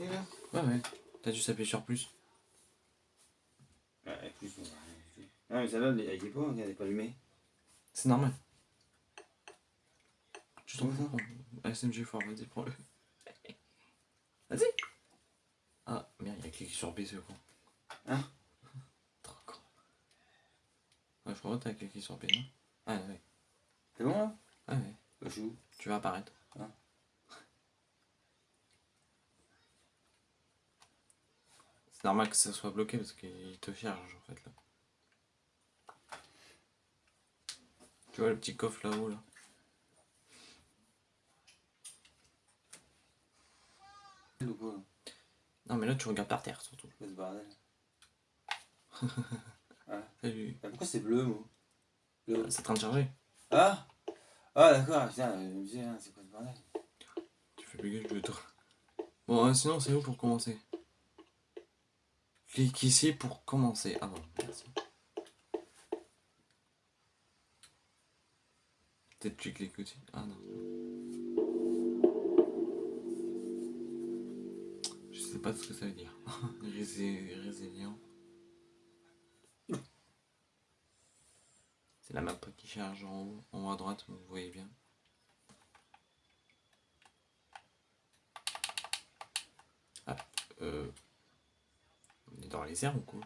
connecté là Ouais, ouais. T'as juste appuyé sur plus. Ouais, plus on va arrêter. Ah, mais celle-là, elle elle y est pas, elle est pas allumée. C'est normal. Tu t'en fous SMG fort, vas-y, prends-le. Vas-y Ah, merde, il a cliqué sur B, ce con. Hein? Trop con. Ouais, je crois que t'as cliqué sur B, non? Ah, ouais. C'est bon là? Ah, ouais. Bah, je suis où? Tu vas apparaître. Ah. C'est normal que ça soit bloqué parce qu'il te charge en fait là. Tu vois le petit coffre là-haut là Non mais là tu regardes par terre surtout. Quoi ce bordel Salut. Ah, Pourquoi c'est bleu, moi? Bleu. C'est en train de charger. Ah Ah, d'accord, putain, hein, c'est quoi ce bordel? Tu fais plus je vais te... Bon, euh, sinon c'est où pour commencer? Clique ici pour commencer? Ah bon, merci. Peut-être tu cliques aussi. Ah non. Je sais pas ce que ça veut dire. Résé- Résilient. C'est la map qui charge en haut, en haut à droite, vous voyez bien. Ah, euh... Ou quoi?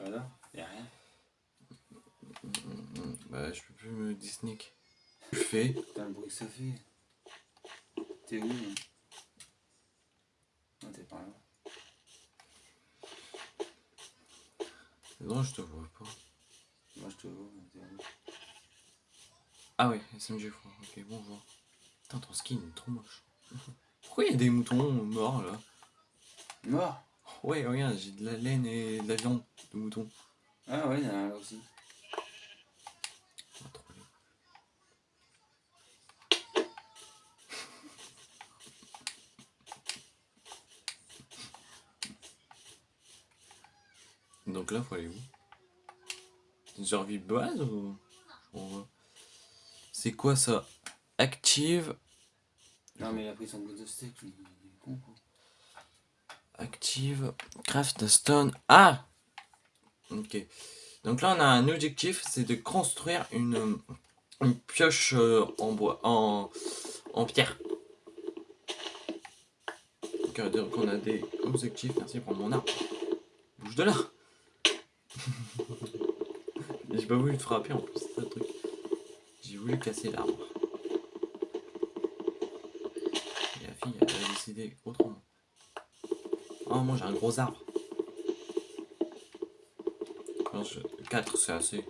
Voilà, y'a rien. Bah, je peux plus me disnick. Je fais? Putain, le bruit que ça fait. T'es où là Non, t'es pas là. Non, je te vois pas. Moi, je te vois, t'es où? Ah ouais, SMG froid. Ok, bonjour. Putain, ton skin est trop moche. Pourquoi il y a des moutons morts là? Mort Ouais, regarde, j'ai de la laine et de la viande de mouton. Ah ouais, y'en a un là aussi. Donc là, faut aller où? Survie base ou? C'est quoi ça? Active? Non, mais il a pris son bout de steak. Il est con, quoi. Active. Craft stone. Ah Ok. Donc là, on a un objectif, c'est de construire une, pioche euh, en bois, en, pierre. Donc, veut dire qu'on a des objectifs. Merci pour mon arbre. Bouge de là. J'ai pas voulu te frapper en plus, c'est ça le truc. J'ai voulu casser l'arbre. La fille, a décidé autrement. Moi j'ai un gros arbre. 4 c'est assez.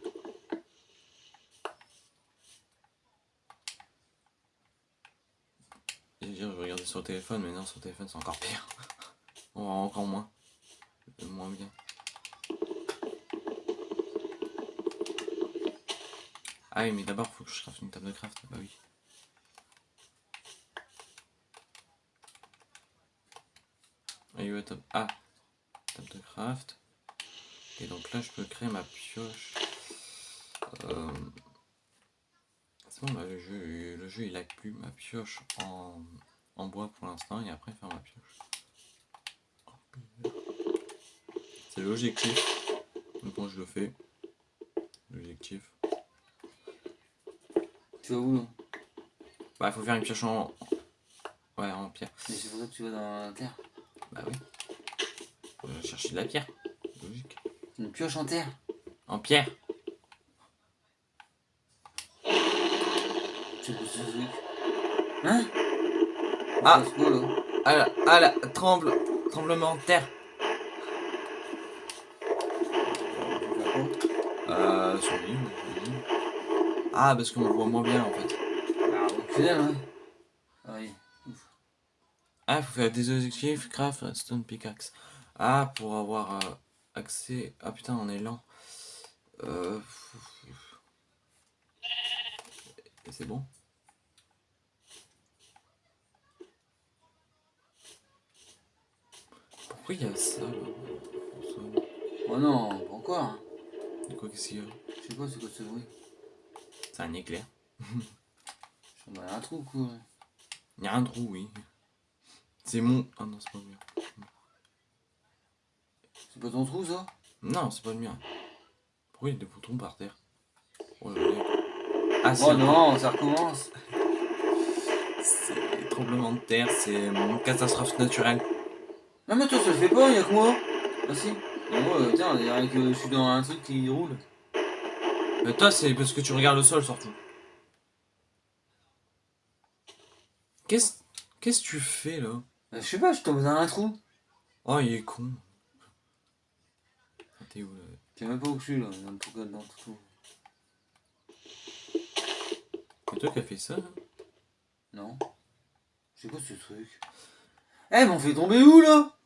Je regarder sur le téléphone, mais non, sur le téléphone c'est encore pire. On va encore moins. Moins bien. Ah oui, mais d'abord, faut que je craft une table de craft. Bah oui. Ah, table... Ah, table de craft. Et donc là, je peux créer ma pioche. Euh, C'est bon, là, le jeu, le jeu, il a plus ma pioche en, en bois pour l'instant, et après faire ma pioche. C'est l'objectif. Donc moi, je le fais. L'objectif. Tu vas où, Bah, il faut faire une pioche en... Ouais, en pierre. Mais c'est pour ça que tu vas dans la terre. Bah oui. Faut chercher de la pierre. Logique. Une pioche en terre En pierre. C'est quoi ce truc? Hein? Ah. C'est quoi, là Ah là, ah là, tremble, tremblement de terre. Euh, sur l'île. Ah, parce qu'on voit moins bien en fait. Ah, ouais. Ah il faut faire des objectifs, craft, stone pickaxe. Ah, pour avoir euh, accès. Ah putain, on est lent. Euh... C'est bon Pourquoi il y a ça là? Oh non, pas encore. hein? De quoi qu'est-ce qu'il y a? Je sais pas, c'est quoi ce bruit? C'est un éclair. Je suis dans un trou, quoi. Il y a un trou, oui. C'est mon... Ah non, c'est pas le mien. C'est pas ton trou ça? Non, c'est pas le mien. Pourquoi il y a des boutons par terre? Oh, là, là. Ah, Oh non, ça recommence. c'est tremblement de terre, c'est une catastrophe naturelle. Non mais toi ça le fait pas, y'a que moi. Ah si. Et moi, euh, tiens, dirait que je suis dans un truc qui roule. Mais toi, c'est parce que tu regardes le sol surtout. Qu'est-ce qu'est-ce que tu fais là? Bah, je sais pas, je tombe dans un trou. Oh, il est con. T'es où là? Sais même pas où je suis là, le trou dans le trou. C'est toi qui as fait ça là Non. C'est quoi ce truc Eh, mais on fait tomber où là?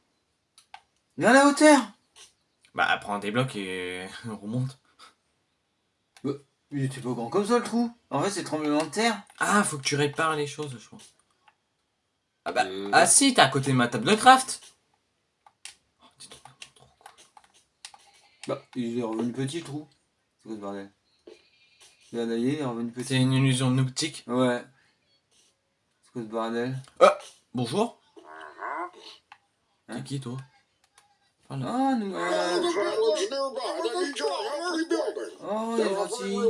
Vers la hauteur Bah, prends des blocs et remonte. Il était pas grand comme ça le trou. En fait, c'est le tremblement de terre. Ah, faut que tu répares les choses, je pense. Ah bah, Euh. ah si, t'es à côté de ma table de craft. Oh, donc, trop cool. Bah, il est revenu petit le trou. C'est quoi ce bordel il est revenu petit. C'est une illusion optique. Ouais. C'est quoi ce bordel? Bonjour. Hein? T'es qui toi? Parle. Ah, nous. Oh, Euh... the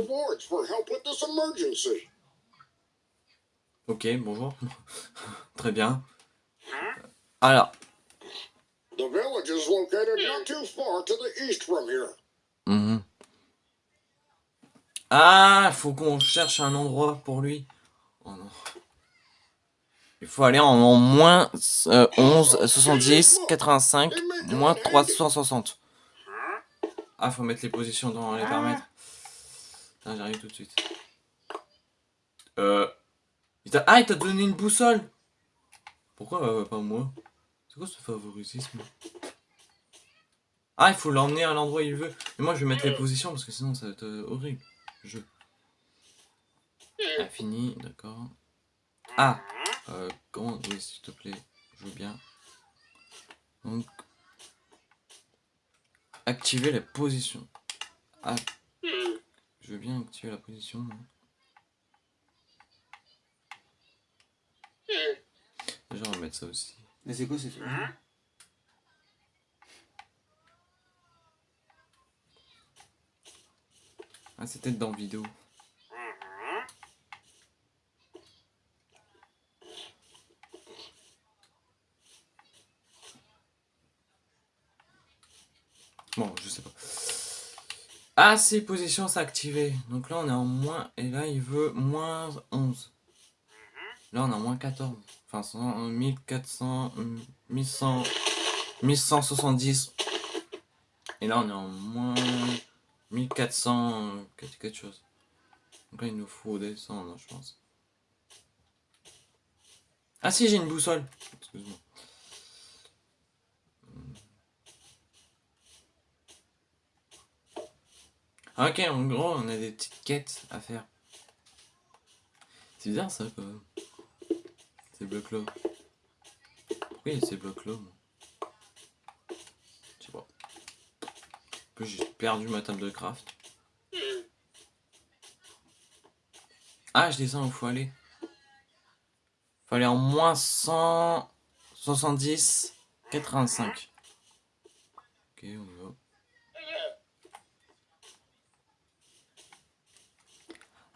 village Ok, bonjour. Très bien. Alors, The village is located not too far to the east from here. Mhm. Ah, faut qu'on cherche un endroit pour lui. Oh non. Il faut aller en, en moins euh, 11, 70, 85, moins 360. Ah, faut mettre les positions dans les paramètres. Putain, j'arrive tout de suite. Euh... ah, il t'a donné une boussole Pourquoi euh, pas moi? C'est quoi ce favoritisme? Ah, il faut l'emmener à l'endroit où il veut. Mais moi, je vais mettre les positions parce que sinon, ça va être euh, horrible. Je. Ah, fini, d'accord. Ah euh, Comment Oui, s'il te plaît, je veux bien. Donc. Activer la position. Ah. Je veux bien activer la position. Déjà, on va mettre ça aussi. Mais c'est quoi ces trucs Ah, c'était dans vidéo. Bon, je sais pas. Ah, si, position s'est activée. Donc là, on est en moins. Et là, il veut moins 11. Là, on en moins 14. Enfin, 100, 1400. euh, 1100. 1170. Et là, on est en moins. 1400 euh, quelque chose. Donc là, il nous faut descendre, je pense. Ah si, j'ai une boussole. Excuse-moi. Ok, en gros, on a des petites quêtes à faire. C'est bizarre ça, quand. Ces blocs-là. Pourquoi il y a ces blocs-là, Je sais pas. En plus, j'ai perdu ma table de craft. Ah, je descends où faut aller. Faut aller en moins 170, 85. Ok, on y va.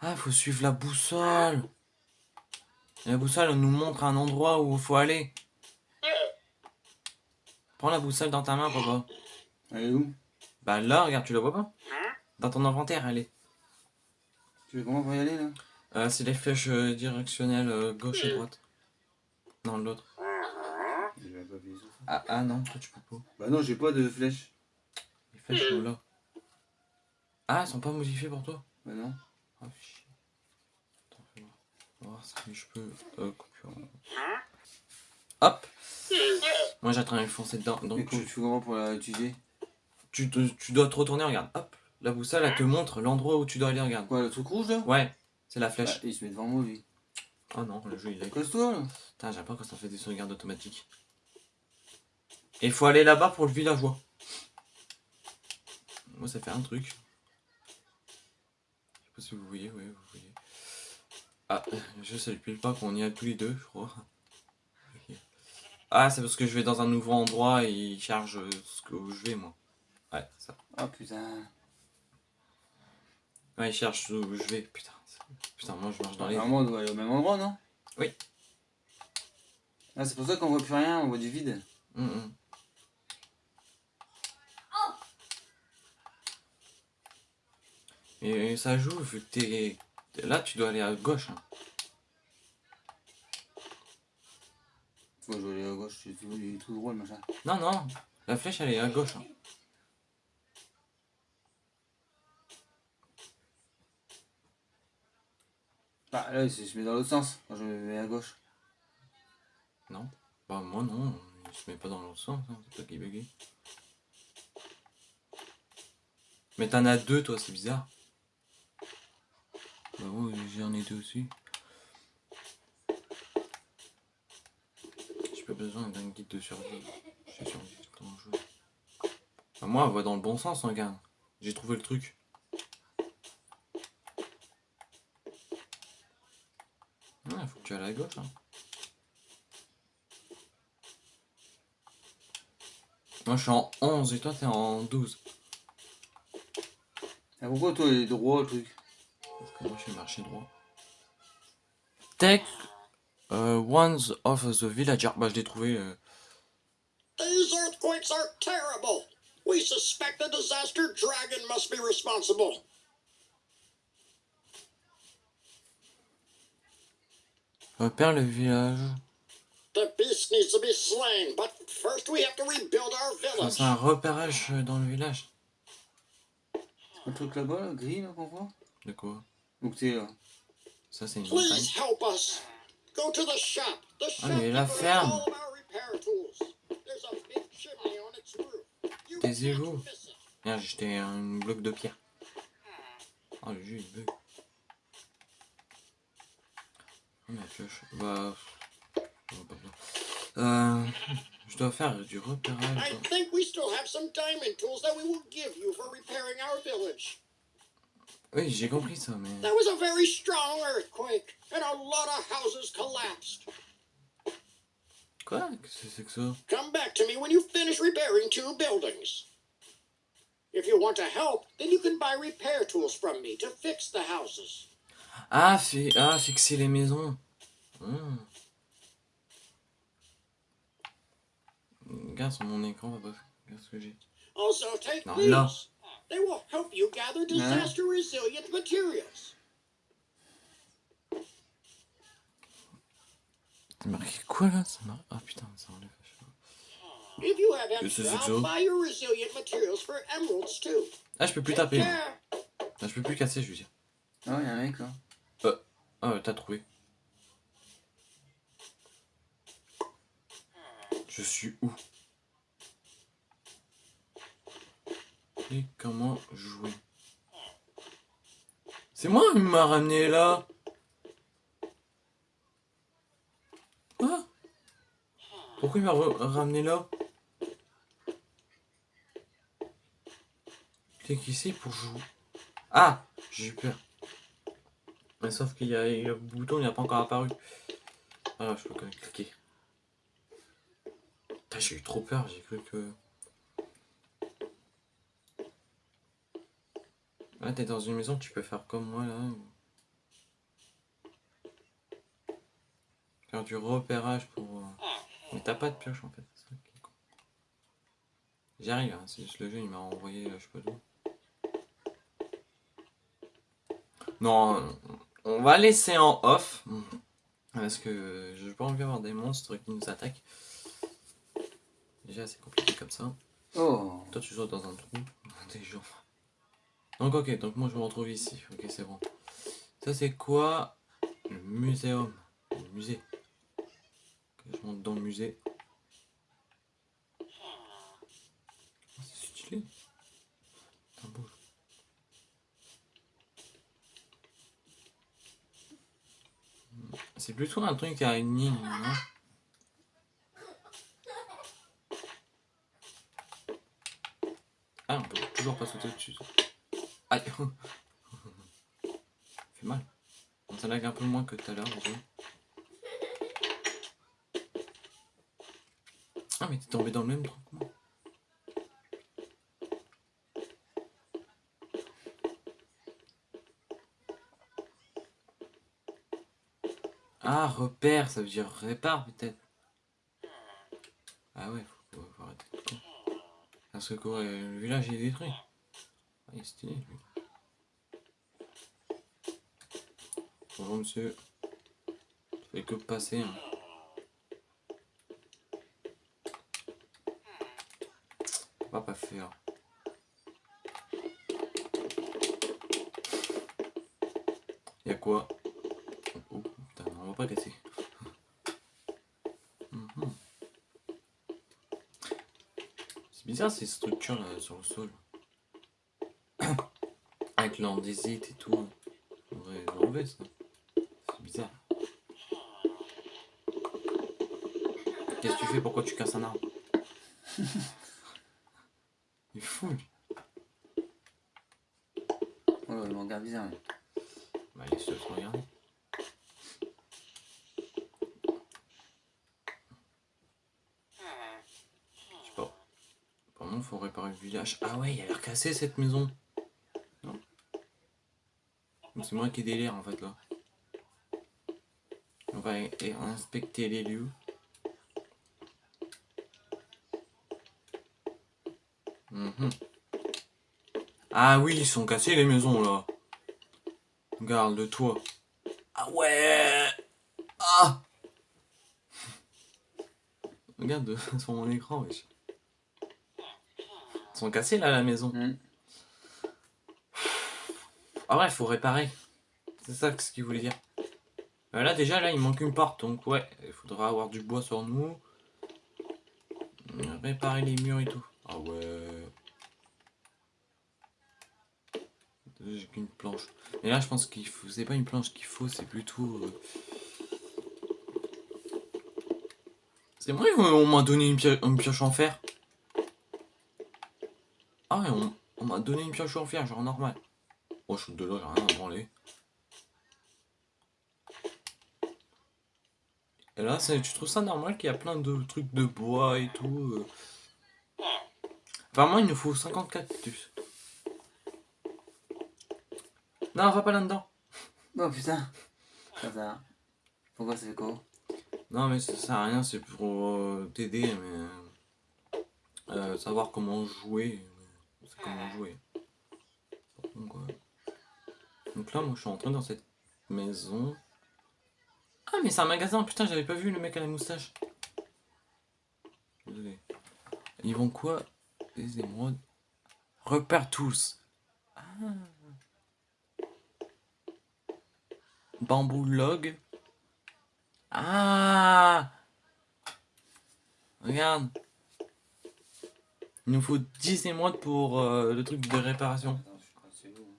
Ah, faut suivre la boussole. La boussole nous montre un endroit où il faut aller. Prends la boussole dans ta main, papa. Elle est où? Bah là, regarde, tu la vois pas? Dans ton inventaire, elle est. Tu veux comment pour y aller là? Euh, c'est les flèches euh, directionnelles euh, gauche et droite. Non, l'autre. Ah, ah non, toi tu peux pas. Bah non, j'ai pas de flèche. Les flèches sont là. Ah, elles sont pas modifiées pour toi? Bah non. Ah, voir. On va voir si je peux. Euh, coupure. Hop Moi j'ai en train de foncer dedans. Donc tu tu, fais comment pour la utiliser tu, te- tu dois te retourner, regarde. Hop La boussole elle te montre l'endroit où tu dois aller, regarde. Quoi, le truc rouge là Ouais, c'est la Bah, flèche. Il se met devant moi lui. Oh non, le jeu il est. Cause-toi là Putain, j'aime pas quand ça fait des sauvegardes automatiques. Et il faut aller là-bas pour le villageois. Moi, ça fait un truc. Je sais pas si vous voyez, oui, vous voyez. Ah, je sais pile pas qu'on y a tous les deux, je crois. Ah, c'est parce que je vais dans un nouveau endroit et il charge ce que où je vais, moi. Ouais, c'est ça. Oh putain. Ouais, il cherche où je vais. Putain, putain, moi je marche dans les. Normalement, on doit aller au même endroit, non? Oui. Ah, c'est pour ça qu'on voit plus rien, on voit du vide. Hum, hum. Et ça joue, vu que t'es... Là, tu dois aller à gauche. hein. Moi, je vais aller à gauche, c'est tout, il est tout drôle, machin. Non, non, la flèche, elle est à gauche. hein. Ah, là, il se met dans l'autre sens, quand je me mets à gauche. Non Bah, moi, non, il se met pas dans l'autre sens, hein, c'est toi qui bugué. Mais t'en as deux, toi, c'est bizarre. Bah, ouais, j'en ai deux aussi. J'ai pas besoin d'un guide de survie. J'ai survécu dans le jeu. Moi, elle va dans le bon sens, regarde. J'ai trouvé le truc. Ah, faut que tu ailles à gauche, hein. Moi, je suis en 11 et toi, t'es en 12. Ah, pourquoi toi, il est droit, le truc? Parce que moi, je suis marché droit. Take uh, ones of the villager. Bah, je l'ai trouvé. euh, These earthquakes are terrible. We suspect the disaster dragon must be responsible. Repère le village. The beast needs to be slain, but first we have to rebuild our village. c'est un repérage euh, dans le village. Le truc là-bas, là, gris, là, qu'on voit? De quoi? Donc, t'es là? Ça, c'est une montagne. Please help us. Go to the shop. The Ah, mais la ferme. all of our repair tools. There's a big chimney on its roof. You Des can't égouts. miss it. Merde, j'ai jeté un bloc de pierre. Oh, le jeu, il bug. Oh, ma pioche. Bah. oh. Euh, je dois faire du repérage. I think we still have some diamond tools that we will give you for repairing our village. Oui, j'ai compris ça, mais. There was a very strong earthquake, and a lot of houses collapsed. Quoi? Qu'est-ce que c'est que ça? Come back to me when you finish repairing two buildings. If you want to help, then you can buy repair tools from me to fix the houses. Ah, fi- ah, fixer les maisons. Hmm. Regarde sur mon écran, va pas. Regarde ce que j'ai. Also, take No, these. They will help you gather disaster resilient materials. C'est marqué quoi là? Ça mar- Ah putain, ça enlève. If you have extra, I'll buy your resilient materials for emeralds too. Ah, je peux plus taper. Ah, je peux plus casser, je veux dire. Ah, y'a un mec, là. Ah, ouais, t'as trouvé. Je suis où? Comment jouer C'est moi qui m'a ramené là Quoi Pourquoi il m'a ramené là? Clique ici pour jouer? Ah J'ai eu peur. Mais sauf qu'il y a le bouton, il n'a pas encore apparu. Ah, je peux quand même cliquer. J'ai eu trop peur, j'ai cru que... Ah, t'es dans une maison, tu peux faire comme moi, là. Faire du repérage pour... euh, Mais t'as pas de pioche, en fait. J'y arrive, hein, c'est juste le jeu, il m'a envoyé, euh, je sais pas d'où. Non, on va laisser en off. Parce que je n'ai pas envie d'avoir des monstres qui nous attaquent. Déjà, c'est compliqué comme ça. Oh Toi, tu sautes dans un trou. Des gens. Donc, ok, donc moi je me retrouve ici. Ok, c'est bon. Ça, c'est quoi Le muséum. Le musée. Je monte dans le musée. Oh, c'est stylé. C'est plutôt un truc à une ligne, non Ah, on peut toujours pas sauter dessus. Aïe fait mal. Ça lag un peu moins que tout à l'heure. Ah, mais t'es tombé dans le même truc moi. Ah, repère, ça veut dire répare peut-être. Ah ouais, faut, faut arrêter de con. Parce que quoi, le village est détruit. Ah, il. Bonjour monsieur. Je fais que passer. Hein. On va pas faire. Y'a quoi? Oh putain, on va pas casser. Mhm. C'est bizarre ces structures là sur le sol. Avec l'andésite et tout. On devrait l'enlever ça. C'est bizarre. Qu'est-ce que tu fais? Pourquoi tu casses un arbre? Il est fou. Oh, le manga bizarre. lui. Bah laisse-le se regarder. Je sais pas. Apparemment faut réparer le village. Ah ouais, il a l'air cassé cette maison. C'est moi qui délire en fait là. On va inspecter les lieux. Mhm. Ah oui, ils sont cassés les maisons là. Regarde le toit. Ah ouais Ah Regarde sur mon écran, wesh. Ils sont cassés là la maison. Hmm. Ah ouais, faut réparer. C'est ça ce qu'il voulait dire. Euh, là déjà là il manque une porte donc ouais, il faudra avoir du bois sur nous. Euh, Réparer les murs et tout. Ah ouais. J'ai qu'une planche. Mais là je pense qu'il faut. C'est pas une planche qu'il faut, c'est plutôt. euh, C'est vrai on m'a donné une, pio- une pioche en fer. Ah ouais, on m'a donné une pioche en fer, genre normal. Oh, je suis de là, j'ai rien à branler. Et là, c'est- tu trouves ça normal qu'il y a plein de trucs de bois et tout euh Apparemment, il nous faut 50 cactus. Non, va pas là-dedans. Oh putain. Ça, ça. Pourquoi fait quoi? Non, mais ça sert à rien, c'est pour euh, t'aider, mais. euh, savoir comment jouer. C'est comment jouer. Donc, ouais. Donc là, moi, je suis entré dans cette maison. Ah, mais c'est un magasin, putain, j'avais pas vu le mec à la moustache. Ils vont quoi? Des émeraudes. Repère tous. Ah. Bambou log. Ah Regarde. Il nous faut 10 émeraudes pour euh, le truc de réparation. Attends, je suis passé où hein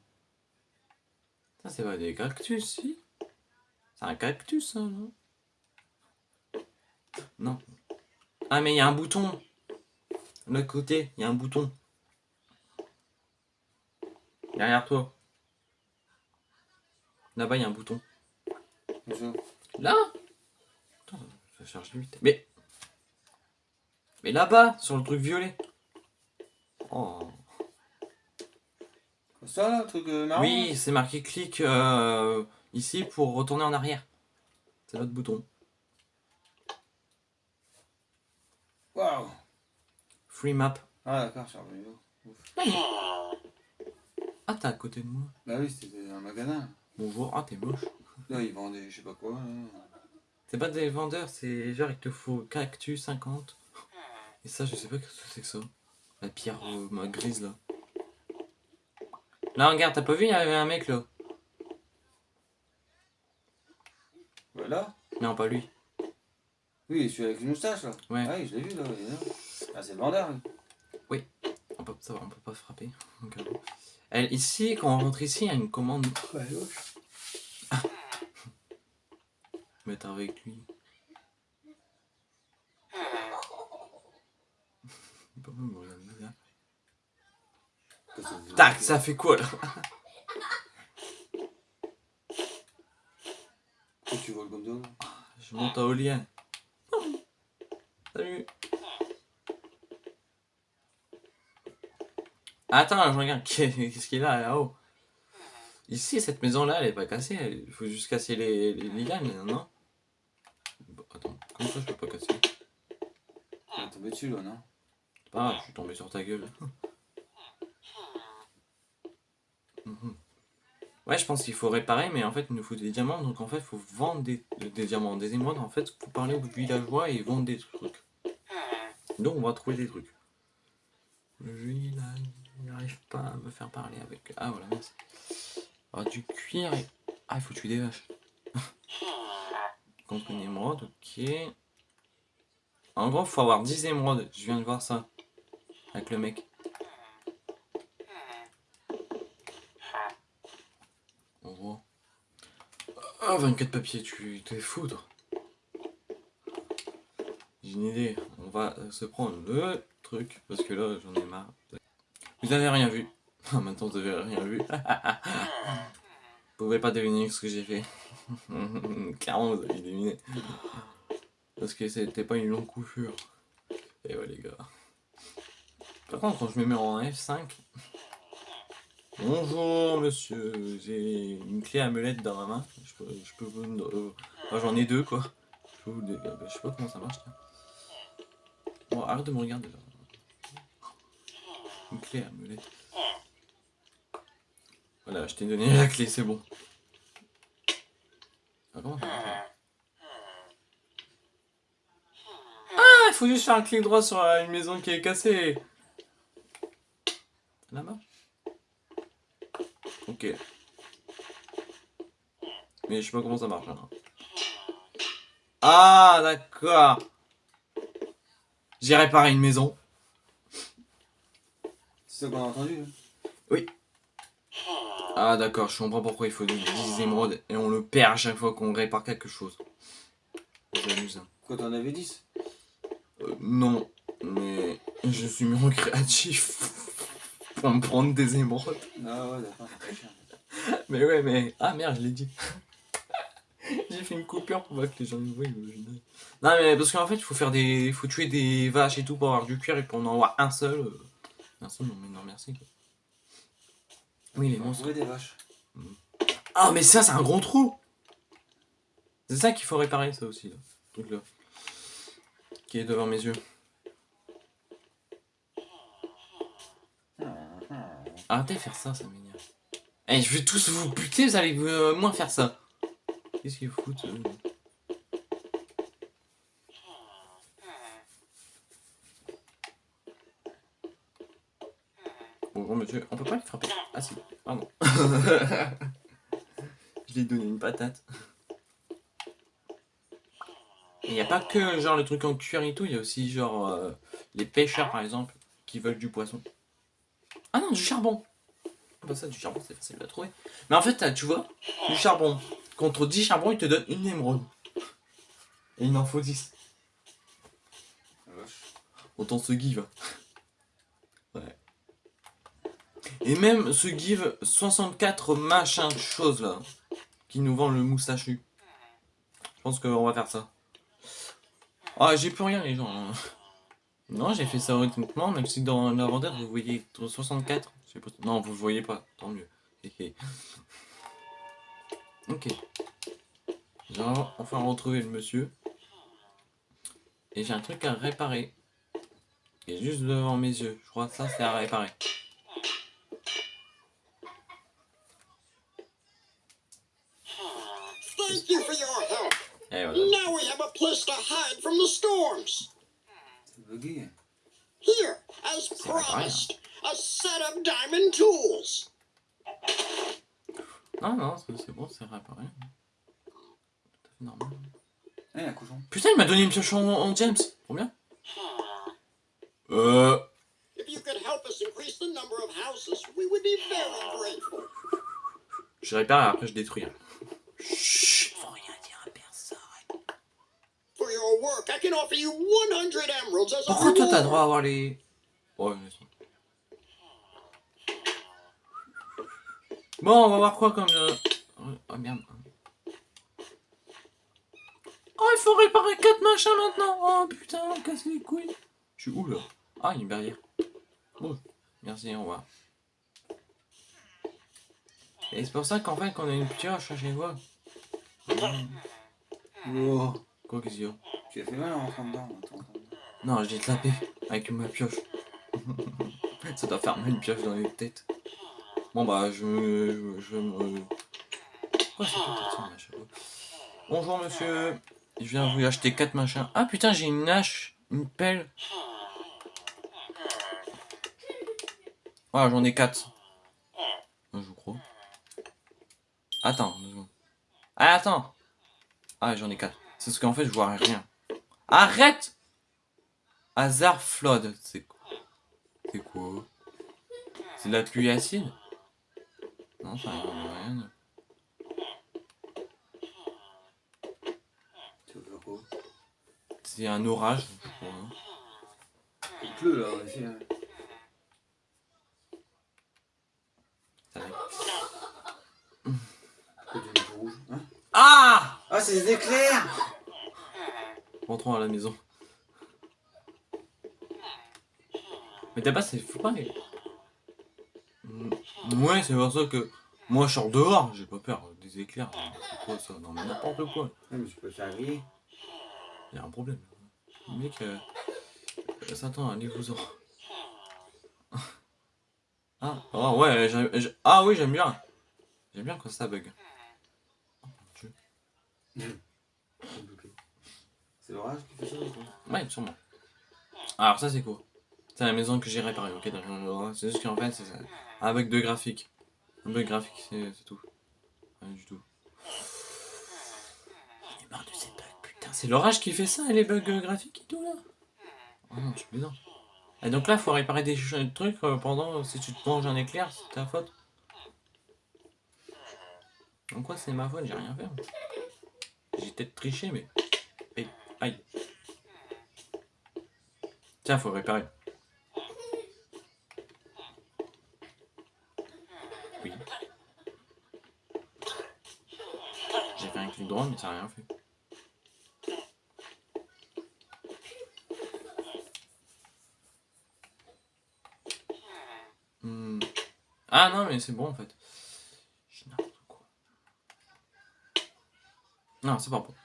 Ça, c'est pas des cactus, si C'est un cactus, ça, non? Non. Ah, mais il y a un bouton. De l'autre côté, il y a un bouton. Derrière toi. Là-bas, il y a un bouton. Là? Attends, ça charge vite. Mais... Mais là-bas, sur le truc violet. Oh. Ça là, le truc euh, marron Oui, c'est marqué clic euh, ici pour retourner en arrière. C'est l'autre bouton. Waouh Free map. Ah d'accord, je suis revenu. Ah, t'es à côté de moi. Bah oui, c'était un magasin. Bonjour. Ah, t'es moche. Là, ils vendaient je sais pas quoi. hein. C'est pas des vendeurs, c'est genre il te faut cactus 50. Et ça, je sais pas ce que c'est que ça. La pierre euh, ma grise là. Là, regarde, t'as pas vu, il y avait un mec là. Voilà. Non, pas lui. Oui, celui avec une moustache là. Ouais. Ah oui, je l'ai vu là. il. Ah, c'est le vendeur. lui. On peut, ça va, on peut pas frapper. Donc, euh, Elle, ici, quand on rentre ici, il y a une commande. Ouais, gauche. Mettre avec lui. Pas mal, me regarde bizarre. Tac, ça fait quoi là? Tu vois le ça ah, Je monte à Olien. Salut Attends, je regarde qu'est-ce qu'il a là-haut? Ici, cette maison-là, elle est pas cassée. Il faut juste casser les, lianes, non? Bon, Attends, comme ça, je peux pas casser? T'es tombé dessus, là, non? Pas grave, je suis tombé sur ta gueule. Ouais, je pense qu'il faut réparer, mais en fait, il nous faut des diamants. Donc, en fait, il faut vendre des, des diamants, des émeraudes. En fait, faut parler aux villageois et vendre des trucs. Donc, on va trouver des trucs. Là, il n'arrive pas à me faire parler avec. Ah, voilà, merci. Ah, du cuir et. Ah, il faut tuer des vaches. Contre une émeraude, ok. En gros, il faut avoir 10 émeraudes. Je viens de voir ça. Avec le mec. En gros. Ah, 24 papiers, tu t'es foudre. J'ai une idée. On va se prendre le truc. Parce que là, j'en ai marre. Vous avez rien vu. Maintenant, vous avez rien vu. vous pouvez pas deviner ce que j'ai fait. Clairement, vous avez deviné. Parce que c'était pas une longue coiffure. Et ouais, les gars. Par contre, quand je me mets en F5. Bonjour, monsieur. J'ai une clé amulette dans ma main. Je peux, je peux vous. euh, J'en ai deux, quoi. Euh, je sais pas comment ça marche. Bon, arrête de me regarder. Une clé amulette. Voilà, je t'ai donné la clé, c'est bon. Ah, Ah, il faut juste faire un clic droit sur une maison qui est cassée. Ça marche Ok. Mais je sais pas comment ça marche. hein. Ah, d'accord. J'ai réparé une maison. C'est ça qu'on a entendu hein Ah, d'accord, je comprends pourquoi il faut donner 10 émeraudes et on le perd à chaque fois qu'on répare quelque chose. C'est amusant. Quoi, t'en avais 10 Euh, non, mais je suis en créatif pour me prendre des émeraudes. Ah ouais, d'accord. Mais ouais, mais. Ah merde, je l'ai dit. J'ai fait une coupure pour pas que les gens me voient. Non, mais parce qu'en fait, il faut faire des. Faut tuer des vaches et tout pour avoir du cuir et pour en avoir un seul. euh, Merci, non, mais non, merci. quoi. Oui, les monstres. des vaches. Ah, mais ça, c'est un gros trou C'est ça qu'il faut réparer, ça aussi, là. Truc-là. Qui est devant mes yeux. Arrêtez de faire ça, ça m'énerve. Eh, je vais tous vous buter, vous allez euh, moins faire ça. Qu'est-ce qu'ils foutent Bonjour monsieur, on peut pas le frapper. Ah si, pardon. je lui ai donné une patate. Il n'y a pas que genre le truc en cuir et tout, il y a aussi genre euh, les pêcheurs par exemple qui veulent du poisson. Ah non, du charbon Ah Bah ça, du charbon, c'est facile à trouver. Mais en fait, tu vois, du charbon. Contre 10 charbons, il te donne une émeraude. Et il en faut 10. La vache. Autant se give. Ouais. Et même ce give 64 machin choses là. Qui nous vend le moustachu. Je pense qu'on va faire ça. Ah, j'ai plus rien les gens. hein. Non, j'ai fait ça honnêtement, même si dans l'inventaire vous voyez 64. je sais pas- Non, vous le voyez pas, tant mieux. Ok. J'ai enfin retrouvé le monsieur. Et j'ai un truc à réparer. Qui est juste devant mes yeux. Je crois que ça c'est à réparer. Thank you for your help. Voilà. Now we have a place to hide from the storms. Here, as promised, a set of diamond tools. Non, non, c'est bon, c'est normal. Eh, un cochon. Putain, il m'a donné une pioche en, en James. Trop bien. Euh. If you could help us increase the number of houses, we would be very grateful. Je répare et après je détruis. Chut, faut rien dire à personne. For your work, I can offer you 100 emeralds as a Pourquoi toi t'as droit à avoir les. Ouais, laisse-moi. Bon, on va voir quoi comme. euh, Oh merde. Oh, il faut réparer 4 machins maintenant. Oh putain, on casse les couilles. Je suis où là? Ah, il y a une barrière. Bon, merci, au revoir. Et c'est pour ça qu'en fait, qu'on a une pioche à chaque fois. Oh. Quoi qu'est-ce qu'il y a Tu as fait mal en rentrant. Non, j'ai tapé avec ma pioche. ça doit faire mal une pioche dans les têtes. Bon bah, je me... Je me... C'est Bonjour monsieur, je viens vous acheter 4 machins. Ah putain, j'ai une hache, une pelle. Ah, j'en ai 4. Je crois. Attends, deux secondes. Ah, attends Ah, j'en ai 4. C'est parce qu'en fait, je vois rien. Arrête Hasard flood, c'est quoi? C'est quoi? C'est de la pluie acide? Non, ça rien. de- C'est un orage, je crois. Il pleut là, essaie. hein. Hein Ah Ah, c'est des éclairs Rentrons à la maison. Mais t'as pas, c'est faut pas. Mm, Ouais, c'est pour ça que moi je sors dehors, j'ai pas peur des éclairs. C'est quoi ça Non mais n'importe quoi. Ouais, mais tu peux. Il y a un problème. Le mec, euh, euh, Satan, allez-vous-en. Ah, oh, ouais, j'ai- ah oui, j'aime bien. J'aime bien quand ça bug. Oh, mon Dieu. C'est l'orage qui fait ça ou Ouais, sûrement. Alors ça c'est quoi C'est la maison que j'ai réparée, ok. C'est juste qu'en fait c'est ça. Un bug de graphique. Un bug graphique, c'est tout. Rien du tout. J'en ai marre de ces bugs, putain. C'est l'orage qui fait ça, les bugs euh, graphiques et tout là Oh non, je plaisante. Et donc là, faut réparer des trucs euh, pendant, si tu te manges un éclair, c'est ta faute. Donc quoi, c'est ma faute, j'ai rien fait. J'ai peut-être triché, mais... Aïe. Tiens, faut réparer. Oui. J'ai fait un clic droit, mais ça n'a rien fait. Hmm. Ah non, mais c'est bon en fait. Non, c'est pas bon.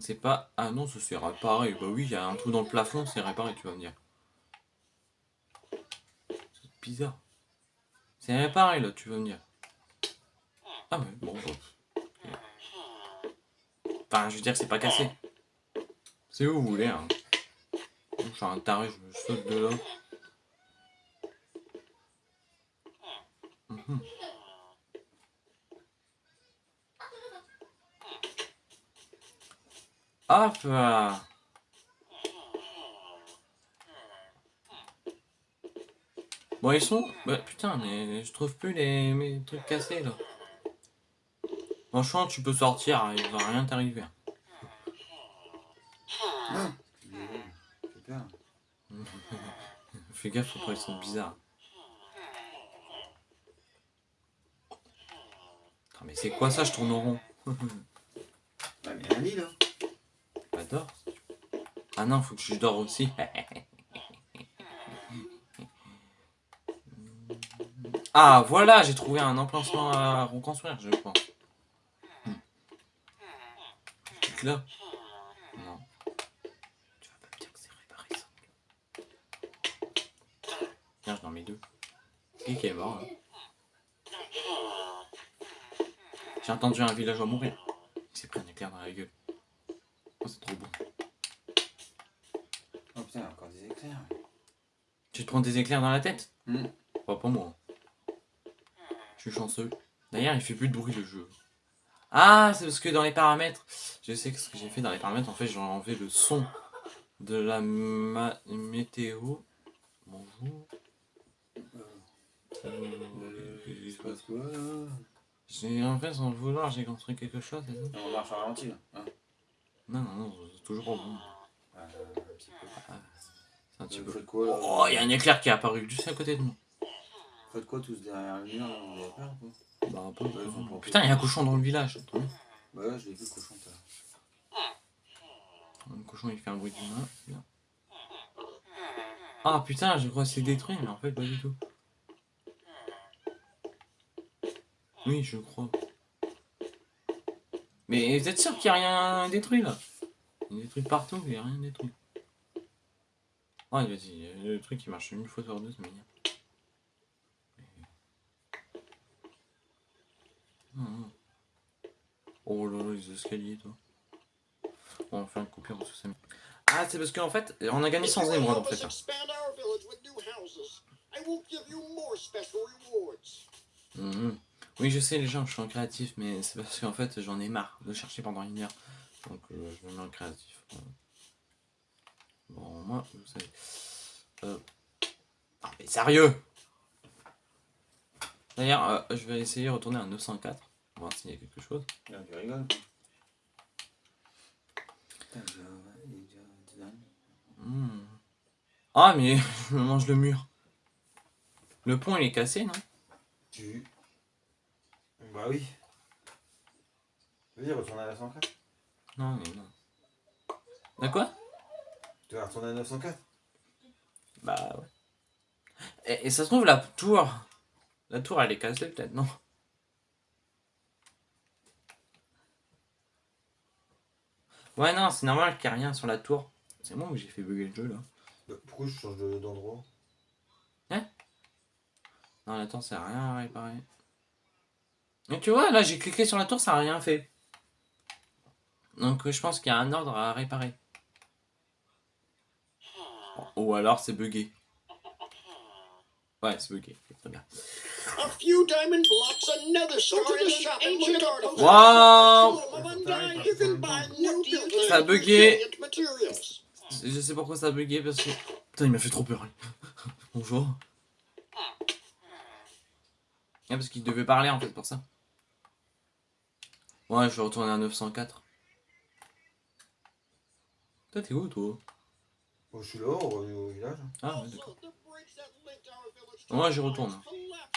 C'est pas. Ah non, ça c'est réparé. Bah oui, il y a un trou dans le plafond, c'est réparé, tu vas me dire. C'est bizarre. C'est réparé là, tu vas me dire. Ah ouais, bon, bon. Enfin, je veux dire, c'est pas cassé. C'est où vous voulez, hein? Je suis un taré, je me saute de là. Bon, ils sont... Bah, putain, mais je trouve plus les trucs cassés, là. Franchement, tu peux sortir, il va rien t'arriver. Fais gaffe, après ils sont bizarres. Mais c'est quoi ça, je tourne au rond? Ouais, mais là. Ah non, faut que je dors aussi. ah voilà, j'ai trouvé un emplacement à reconstruire, je pense. Hmm. Clique là. Non. Tu vas pas me dire que c'est réparé ça. Tiens, je mets deux. Qui est mort J'ai entendu un villageois mourir. Il s'est pris un éclair dans la gueule. Oh, c'est trop bon. Oh putain, il y a encore des éclairs. Tu te prends des éclairs dans la tête Hmm. Pas pour moi. Je suis chanceux. D'ailleurs, il fait plus de bruit le jeu. Ah, c'est parce que dans les paramètres, je sais que ce que j'ai fait dans les paramètres, en fait, j'ai enlevé le son de la ma- météo. Bonjour. Euh, quoi là? J'ai en fait, sans le vouloir, j'ai construit quelque chose. On marche à ralenti là. Hein? Non, non, non, toujours bon. Euh, un petit peu. C'est un petit Vous peu. faites quoi là Oh, il y a un éclair qui est apparu juste à côté de moi. Vous faites quoi tous derrière le mur quoi Bah, un peu. Ouais, Putain, il y a un cochon dans le village. Bah ouais, je l'ai vu le cochon tout à l'heure. Le cochon il fait un bruit de main. Bien. Ah putain, je crois que c'est détruit, mais en fait pas du tout. Oui, je crois. Mais vous êtes sûr qu'il n'y a rien détruit là? Il y a des trucs partout, il n'y a rien détruit. Ouais, vas-y, il y a des trucs qui marchent une fois sur deux, c'est hum. Oh là là, les escaliers, toi. On va faire une coupure ça me- Ah, c'est parce qu'en fait, on a gagné sans émeraude en fait. Oui, je sais, les gens, je suis en créatif, mais c'est parce qu'en fait, j'en ai marre de chercher pendant une heure. Donc, euh, je me mets en créatif. Voilà. Bon, moi, vous savez. Euh... Ah, mais sérieux? D'ailleurs, euh, je vais essayer de retourner à 904. On va voir s'il y a quelque chose. Là, tu rigoles. Hmm. Ah, mais je me mange le mur. Le pont, il est cassé, non? Tu. Bah oui. Vas-y, retourne à 904. Non, mais non. De quoi? Tu vas retourner à 904 Bah ouais. Et, et ça se trouve, la tour. La tour, elle est cassée, peut-être, non? Ouais, non, c'est normal qu'il n'y ait rien sur la tour. C'est moi où j'ai fait bugger le jeu, là. Bah, Pourquoi je change de- d'endroit? Non, attends, ça n'a rien à réparer. Et tu vois, là, j'ai cliqué sur la tour, ça n'a rien fait. Donc, je pense qu'il y a un ordre à réparer. Ou alors, c'est bugué. Ouais, c'est bugué. Très bien. A few diamond blocks, another to the shop Wow. Tomb of Undying. You can buy new buildings Ça a bugué. Je sais pourquoi ça a bugué parce que. Putain, il m'a fait trop peur. Bonjour. Ah, parce qu'il devait parler en fait pour ça. Ouais, je vais retourner à 904. Toi, t'es où toi? Oh, je suis là, au, au village. Ah, ouais, d'accord. the j'y retourne.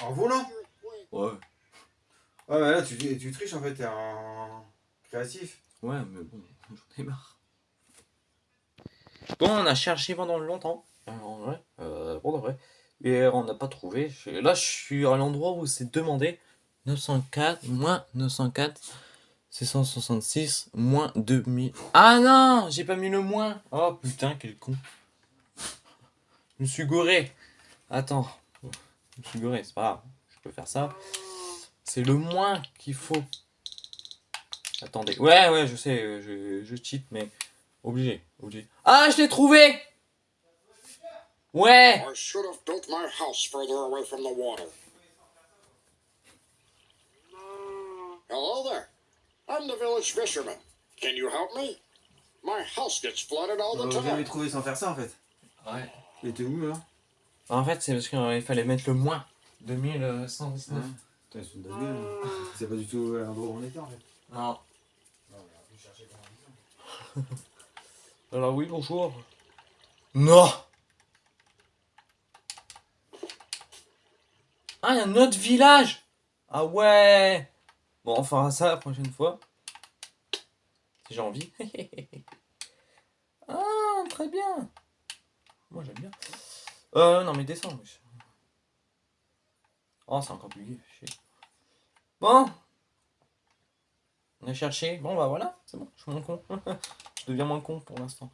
En volant. Ouais. Ouais, mais là, tu, tu triches en fait, t'es un créatif. Ouais, mais bon, j'en ai marre. Bon, on a cherché pendant longtemps. euh, En vrai, euh, pour de vrai. Et on n'a pas trouvé. Là, je suis à l'endroit où c'est demandé. 904, moins 904, 666, moins 2000. Ah non, j'ai pas mis le moins. Oh putain, quel con. Je me suis gouré. Attends. Je me suis gouré, c'est pas grave. Je peux faire ça. C'est le moins qu'il faut. Attendez. Ouais, ouais, je sais, je, je cheat, mais obligé, obligé. Ah, je l'ai trouvé Ouais I should have built my house further away from the water. Hello there. I'm the village fisherman. Can you help me? My house gets flooded all Euh, the time. trouvé sans faire ça en fait. Ouais. Il était où là En fait, c'est parce qu'il fallait mettre le moins. 2119. Putain, ils sont de la gueule. hein. C'est pas du tout à l'endroit où on était en fait. Non. Alors oui, bonjour. Non Ah, il y a un autre village Ah ouais Bon, on fera ça la prochaine fois. Si j'ai envie. ah, très bien Moi, j'aime bien. Euh, non, mais descends. Oh, c'est encore plus. Bon On a cherché. Bon, bah voilà, c'est bon, je suis moins con. je deviens moins con pour l'instant.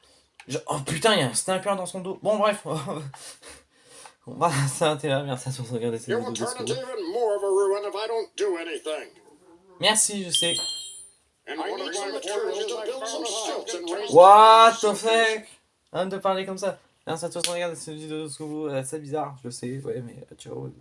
Je- Oh putain, il y a un sniper dans son dos. Bon, bref. On va Merci à tous de regarder cette You Merci, je sais. And I need some materials to build some stilts and raise What the fuck? Arrête de parler comme ça. Merci à tous de regarder cette vidéo de secours. Euh, C'est bizarre, je sais. Ouais, mais euh, ciao.